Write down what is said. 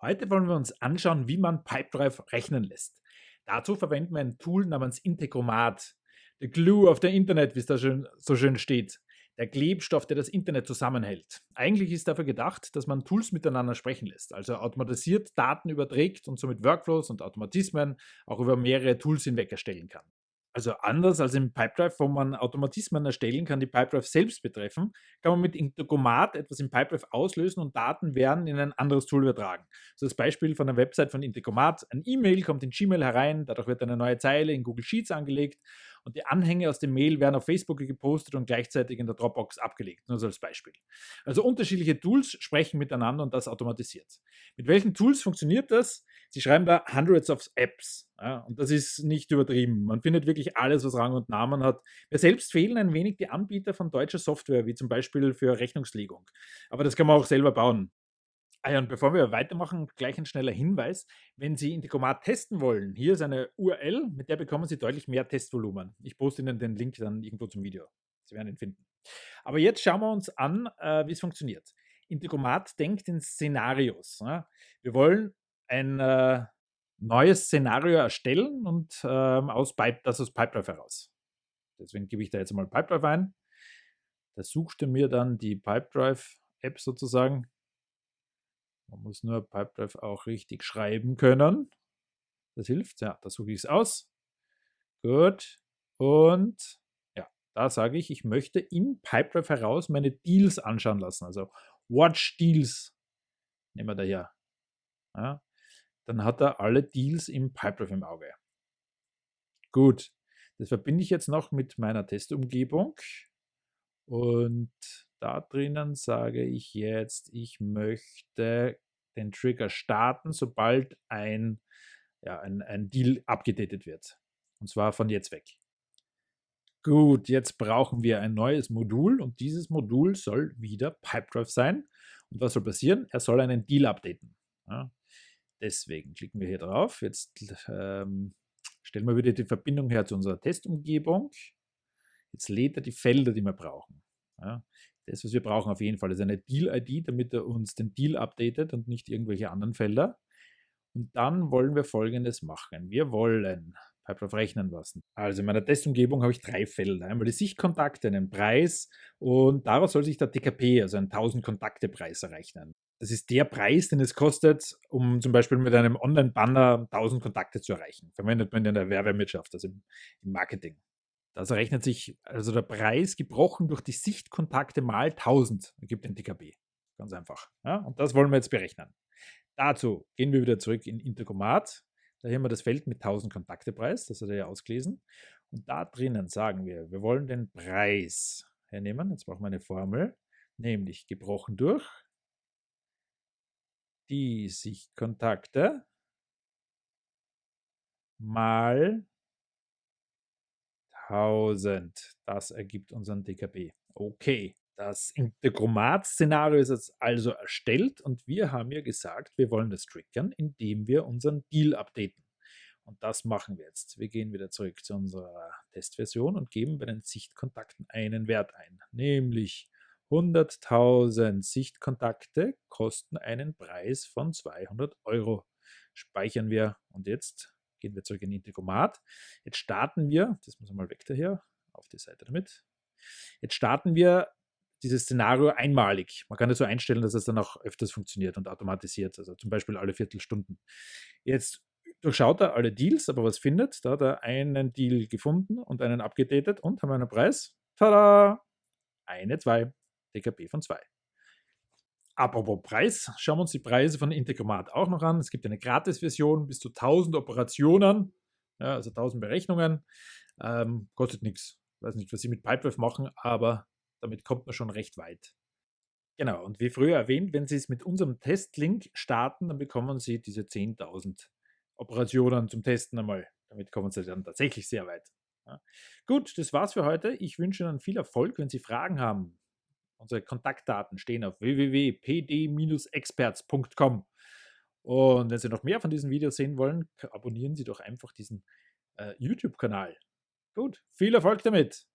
Heute wollen wir uns anschauen, wie man Pipedrive rechnen lässt. Dazu verwenden wir ein Tool namens Integromat. The Glue of the Internet, wie es da schön, so schön steht. Der Klebstoff, der das Internet zusammenhält. Eigentlich ist dafür gedacht, dass man Tools miteinander sprechen lässt, also automatisiert Daten überträgt und somit Workflows und Automatismen auch über mehrere Tools hinweg erstellen kann. Also anders als im Pipedrive, wo man Automatismen erstellen kann, die Pipedrive selbst betreffen, kann man mit Integromat etwas im Pipedrive auslösen und Daten werden in ein anderes Tool übertragen. So das Beispiel von der Website von Integromat. Ein E-Mail kommt in Gmail herein, dadurch wird eine neue Zeile in Google Sheets angelegt und die Anhänge aus dem Mail werden auf Facebook gepostet und gleichzeitig in der Dropbox abgelegt, nur so als Beispiel. Also unterschiedliche Tools sprechen miteinander und das automatisiert. Mit welchen Tools funktioniert das? Sie schreiben da hundreds of Apps ja, und das ist nicht übertrieben. Man findet wirklich alles, was Rang und Namen hat. Mir selbst fehlen ein wenig die Anbieter von deutscher Software, wie zum Beispiel für Rechnungslegung. Aber das kann man auch selber bauen. Ah ja, und bevor wir weitermachen, gleich ein schneller Hinweis. Wenn Sie Integromat testen wollen, hier ist eine URL, mit der bekommen Sie deutlich mehr Testvolumen. Ich poste Ihnen den Link dann irgendwo zum Video. Sie werden ihn finden. Aber jetzt schauen wir uns an, äh, wie es funktioniert. Integromat denkt in Szenarios. Ja. Wir wollen ein äh, neues Szenario erstellen und äh, aus Pipe, das aus Pipedrive heraus. Deswegen gebe ich da jetzt mal Pipedrive ein. Da sucht er mir dann die Pipedrive-App sozusagen man muss nur Pipedrive auch richtig schreiben können. Das hilft. Ja, da suche ich es aus. Gut. Und ja, da sage ich, ich möchte in Pipedrive heraus meine Deals anschauen lassen. Also Watch Deals. Nehmen wir da her. Ja, dann hat er alle Deals im Pipedrive im Auge. Gut. Das verbinde ich jetzt noch mit meiner Testumgebung. Und da drinnen sage ich jetzt, ich möchte den Trigger starten, sobald ein, ja, ein, ein Deal abgedatet wird. Und zwar von jetzt weg. Gut, jetzt brauchen wir ein neues Modul und dieses Modul soll wieder Pipedrive sein. Und was soll passieren? Er soll einen Deal updaten. Ja, deswegen klicken wir hier drauf. Jetzt ähm, stellen wir wieder die Verbindung her zu unserer Testumgebung. Jetzt lädt er die Felder, die wir brauchen. Ja, das, was wir brauchen auf jeden Fall, ist eine Deal-ID, damit er uns den Deal updatet und nicht irgendwelche anderen Felder. Und dann wollen wir folgendes machen. Wir wollen Pipedrive rechnen lassen. Also in meiner Testumgebung habe ich drei Felder. Einmal die Sichtkontakte, einen Preis und daraus soll sich der TKP, also ein 1000 Kontakte Preis errechnen. Das ist der Preis, den es kostet, um zum Beispiel mit einem Online-Banner 1000 Kontakte zu erreichen. Verwendet man in der Werbewirtschaft, also im Marketing. Das rechnet sich, also der Preis gebrochen durch die Sichtkontakte mal 1000 ergibt den DKB. Ganz einfach. Ja? Und das wollen wir jetzt berechnen. Dazu gehen wir wieder zurück in Intercomat. Da haben wir das Feld mit 1000 Kontaktepreis, das hat er ja ausgelesen. Und da drinnen sagen wir, wir wollen den Preis hernehmen. Jetzt brauchen wir eine Formel, nämlich gebrochen durch die Sichtkontakte mal 1000. Das ergibt unseren DKB. Okay, das Integromat-Szenario ist jetzt also erstellt und wir haben ja gesagt, wir wollen das triggern, indem wir unseren Deal updaten. Und das machen wir jetzt. Wir gehen wieder zurück zu unserer Testversion und geben bei den Sichtkontakten einen Wert ein, nämlich 100.000 Sichtkontakte kosten einen Preis von 200 Euro. Speichern wir und jetzt Gehen wir zurück in Integromat. Jetzt starten wir, das muss mal weg daher, auf die Seite damit. Jetzt starten wir dieses Szenario einmalig. Man kann das so einstellen, dass es dann auch öfters funktioniert und automatisiert, also zum Beispiel alle Viertelstunden. Jetzt durchschaut er alle Deals, aber was findet? Da hat er einen Deal gefunden und einen abgedatet und haben einen Preis. Tada! Eine, zwei. DKP von zwei. Apropos Preis, schauen wir uns die Preise von Integromat auch noch an. Es gibt eine Gratis-Version bis zu 1000 Operationen, ja, also 1000 Berechnungen. Ähm, kostet nichts. Ich weiß nicht, was Sie mit Pipedrive machen, aber damit kommt man schon recht weit. Genau, und wie früher erwähnt, wenn Sie es mit unserem Testlink starten, dann bekommen Sie diese 10.000 Operationen zum Testen einmal. Damit kommen Sie dann tatsächlich sehr weit. Ja. Gut, das war's für heute. Ich wünsche Ihnen viel Erfolg. Wenn Sie Fragen haben, Unsere Kontaktdaten stehen auf www.pd-experts.com. Und wenn Sie noch mehr von diesen Videos sehen wollen, abonnieren Sie doch einfach diesen äh, YouTube-Kanal. Gut, viel Erfolg damit!